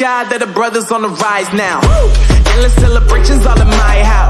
God that the brothers on the rise now. Woo! Endless celebrations all in my house.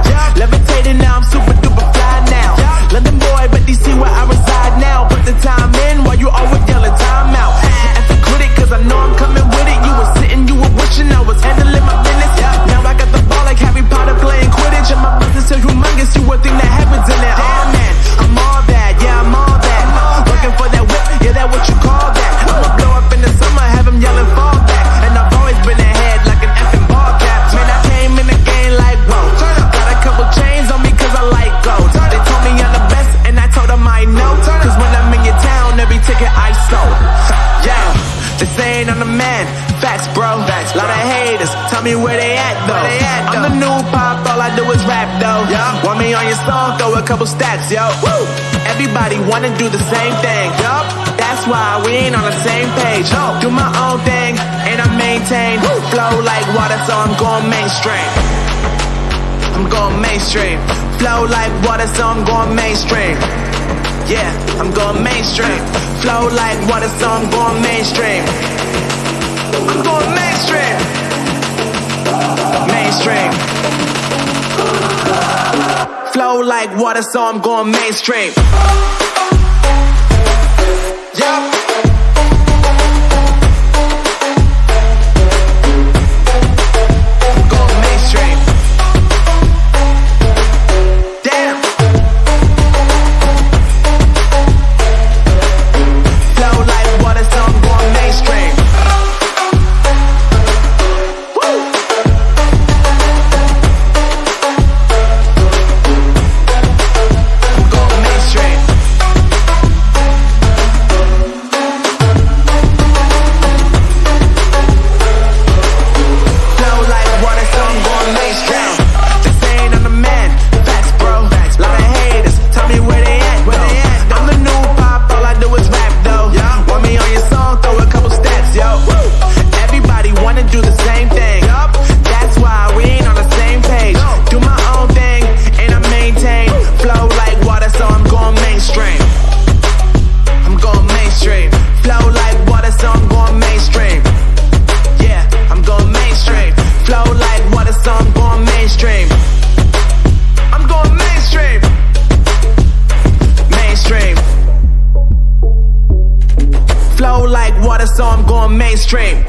They sayin' I'm the man, facts bro. Facts, bro. Lot of haters, tell me where they at though. They at. I'm the new pop, all I do is rap though. Yeah. Want me on your song, throw a couple stacks, yo. Woo. Everybody wanna do the same thing, yep. That's why we ain't on the same page. No. Do my own thing, and I maintain. Woo. Flow like water, so I'm going mainstream. I'm going mainstream. Flow like water, so I'm going mainstream. Yeah, I'm going mainstream. Flow like water, so I'm going mainstream. I'm going mainstream. Mainstream. Flow like water, so I'm going mainstream. Yeah. so I'm going mainstream.